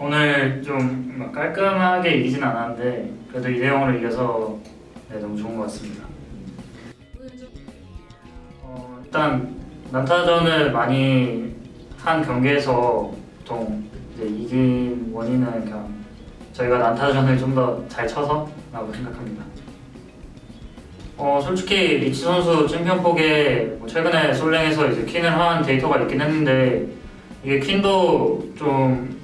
오늘 좀막 깔끔하게 이기진 않았는데 그래도 2대 0으로 이겨서 네, 너무 좋은 것 같습니다. 어, 일단 난타전을 많이 한 경기에서 보통 이긴 원인은 그냥 저희가 난타전을 좀 더 잘 쳐서 라고 생각합니다. 어 솔직히 리치 선수 챔피언폭에 뭐 최근에 솔랭에서 이제 퀸을 한 데이터가 있긴 했는데 이게 퀸도 좀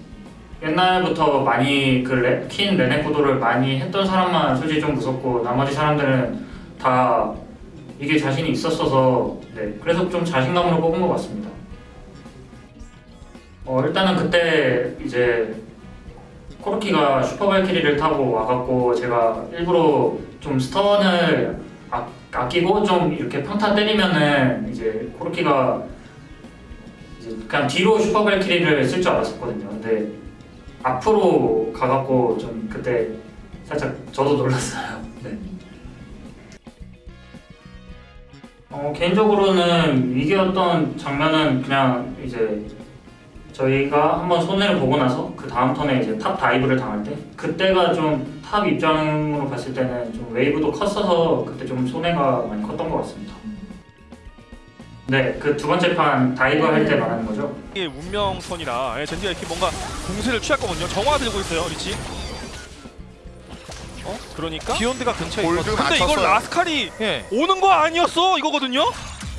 옛날부터 많이 그 레, 퀸 레네코도를 많이 했던 사람만 솔직히 좀 무섭고 나머지 사람들은 다 이게 자신이 있었어서 네 그래서 좀 자신감으로 뽑은 것 같습니다. 어 일단은 그때 이제 코르키가 슈퍼발키리를 타고 와갖고 제가 일부러 좀 스턴을 아, 아끼고 좀 이렇게 평타 때리면은 이제 코르키가 이제 그냥 뒤로 슈퍼발키리를 쓸 줄 알았었거든요. 근데 앞으로 가갖고 좀 그때 살짝 저도 놀랐어요. 네. 어, 개인적으로는 위기였던 장면은 그냥 이제 저희가 한번 손해를 보고 나서 그 다음 턴에 이제 top dive를 당할 때 그때가 좀 top 입장으로 봤을 때는 좀 wave도 컸어서 그때 좀 손해가 많이 컸던 것 같습니다. 네, 그 두 번째 판 dive 할 때 말하는 거죠. 이게 운명선이라 예, 젠지가 이렇게 뭔가 공세를 취했거든요. 정화 들고 있어요, 리치. 어? 그러니까 비욘드가 근처에 근데 있거든. 이걸 맞췄어요. 라스칼이 예. 오는 거 아니었어 이거거든요.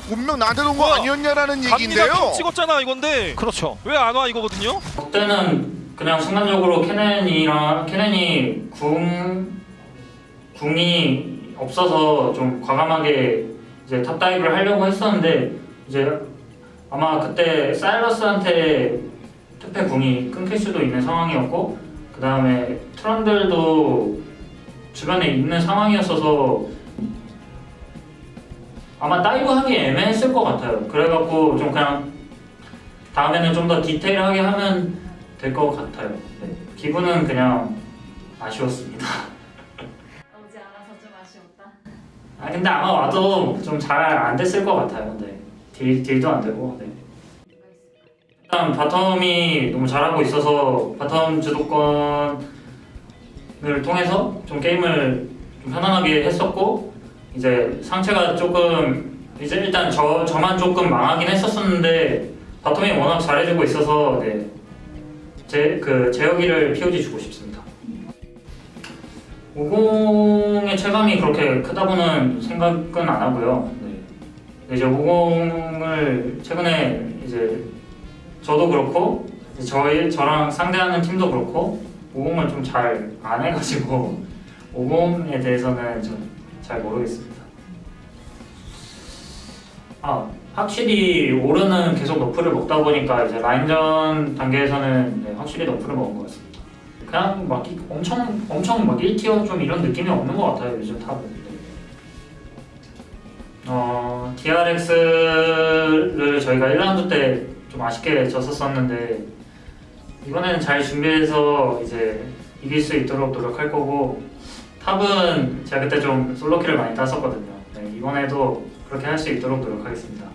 분명 나한테 온 거 뭐야? 아니었냐라는 갑니다 얘기인데요. ping 찍었잖아 이건데 그렇죠. 왜 안 와 이거거든요. 그때는 그냥 순간적으로 케넨이랑 케넨이 궁 궁이 없어서 좀 과감하게 이제 top dive를 하려고 했었는데 이제 아마 그때 사일러스한테 특패 궁이 끊길 수도 있는 상황이었고 그 다음에 트런들도 주변에 있는 상황이었어서 아마 dive 하기 애매했을 것 같아요. 그래갖고 좀 그냥 다음에는 좀 더 디테일하게 하면 될 것 같아요. 네. 기분은 그냥 아쉬웠습니다. 아 근데 아마 와도 좀 잘 안 됐을 것 같아요. 네. deal, deal도 안 되고. 네. 일단 bottom이 너무 잘하고 있어서 bottom 주도권을 통해서 좀 게임을 좀 편안하게 했었고 이제 상체가 조금 이제 일단 저 저만 조금 망하긴 했었었는데 bottom이 워낙 잘해주고 있어서 네. 제 그 제어기를 POG 주고 싶습니다. 50의 체감이 그렇게 크다고는 생각은 안 하고요. 네. 이제 50을 최근에 이제 저도 그렇고 저희 저랑 상대하는 팀도 그렇고 50을 좀 잘 안 해가지고 50에 대해서는 좀 잘 모르겠습니다. 아 확실히 오르는 계속 너프를 먹다 보니까 이제 라인전 단계에서는 네, 확실히 너프를 먹은 것 같습니다. 그냥 막 이- 엄청 엄청 막 1티어 좀 이런 느낌이 없는 것 같아요 요즘. 네. 어 DRX를 저희가 1라운드 때 좀 아쉽게 졌었었는데 이번에는 잘 준비해서 이제 이길 수 있도록 노력할 거고 탑은 제가 그때 좀 솔로킬을 많이 땄었거든요. 네, 이번에도 그렇게 할 수 있도록 노력하겠습니다.